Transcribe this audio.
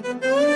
Müzik